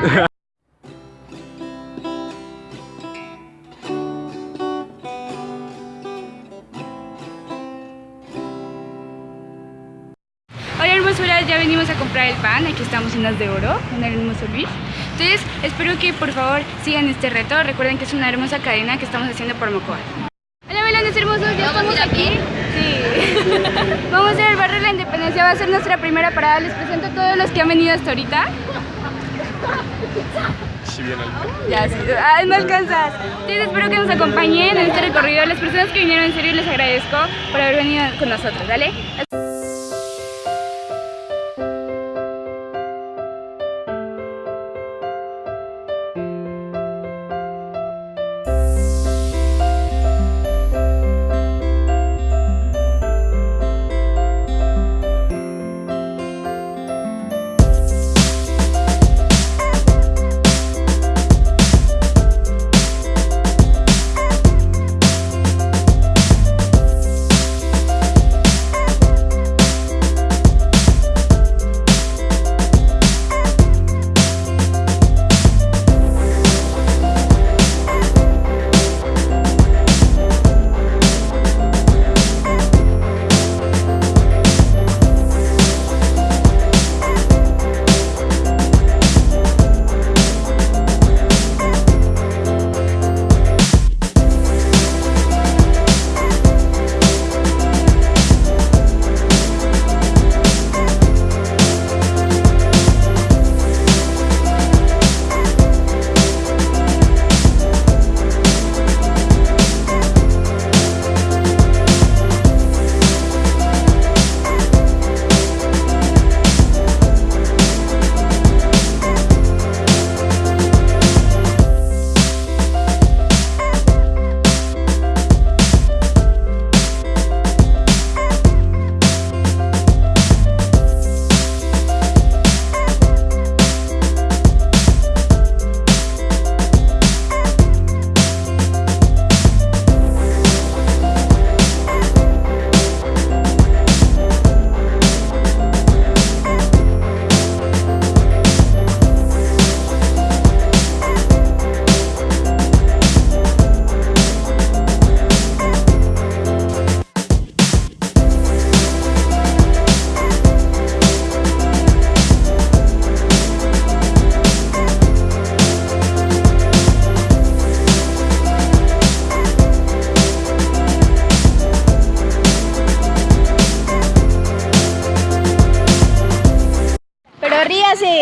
Hola hermosuras, ya venimos a comprar el pan, aquí estamos en las de oro, con el hermoso Luis. Entonces, espero que por favor sigan este reto, recuerden que es una hermosa cadena que estamos haciendo por Mocoa. Hola melones hermosos, ya estamos aquí. Sí. Vamos a ir al barrio de la Independencia, va a ser nuestra primera parada, les presento a todos los que han venido hasta ahorita. Si bien. Ya, sí, no alcanzas. Entonces espero que nos acompañen en este recorrido. Las personas que vinieron en serio les agradezco por haber venido con nosotros, ¿vale?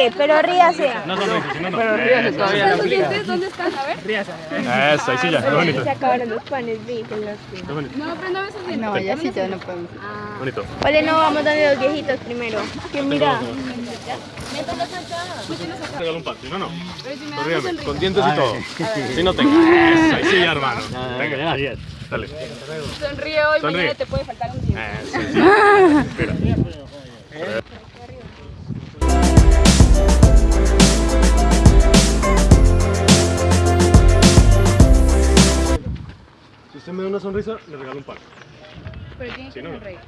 Ríase, pero ríase. No si no, no. Pero ríase todavía. ¿Los dientes dónde están? A ver. Eso, ahí sí ya, qué bonito. Se acabaron los panes, vi. con los. No, pero no ves así. No, ya sí, ya no podemos. Bonito. Vale, no, vamos donde los viejitos primero. Que mira. Regalo un pan, si no, no. Con dientes y todo. Si no tengo. Eso, ahí sí ya, hermano. Venga, dale. Sonríe hoy, Sonríe. mañana te puede faltar un diente. Eso, sí. Espera. Me da una sonrisa, le regalo un pan. Pero tienes Si que no, no. sonreír.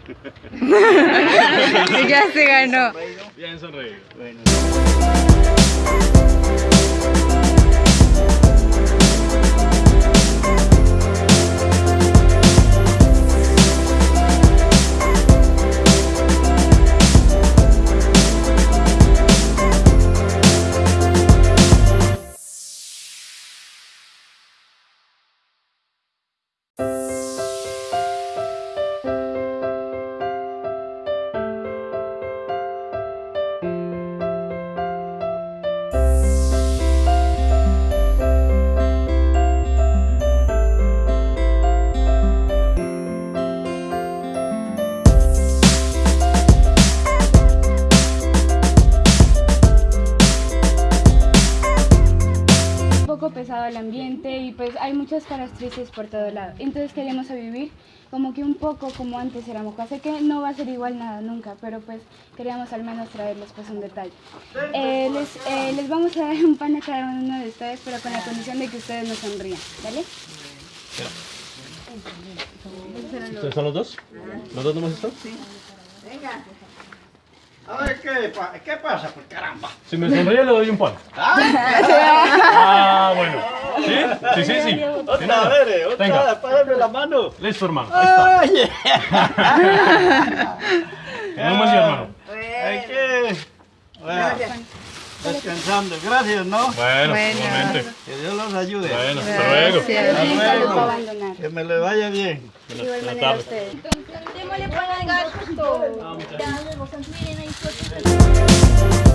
ya se ganó. Bien sonreído. Un el ambiente y pues hay muchas caras tristes por todo lado. Entonces queremos a vivir como que un poco como antes era Mocoa. Sé que no va a ser igual nada nunca, pero pues queríamos al menos traerles pues un detalle. Eh, les, eh, les vamos a dar un pan a cada uno de ustedes, pero con la condición de que ustedes nos sonrían, ¿vale? ¿Ustedes son los dos? ¿Los dos nomás están? Sí. A ver, ¿qué, qué pasa? Pues caramba. Si me sonríe le doy un pan. Ah, bueno. ¿Sí? Sí, sí, otra vez, eh, otra Venga. la mano. Listo, hermano. Ahí está. Oye. Hermano. Hay que... Bueno, descansando. Gracias, ¿no? Bueno, igualmente. Que Dios los ayude. Bueno, hasta luego. Hasta. Que me le vaya bien. Buenas tardes. Démosle para el gato. Ya, miren ahí,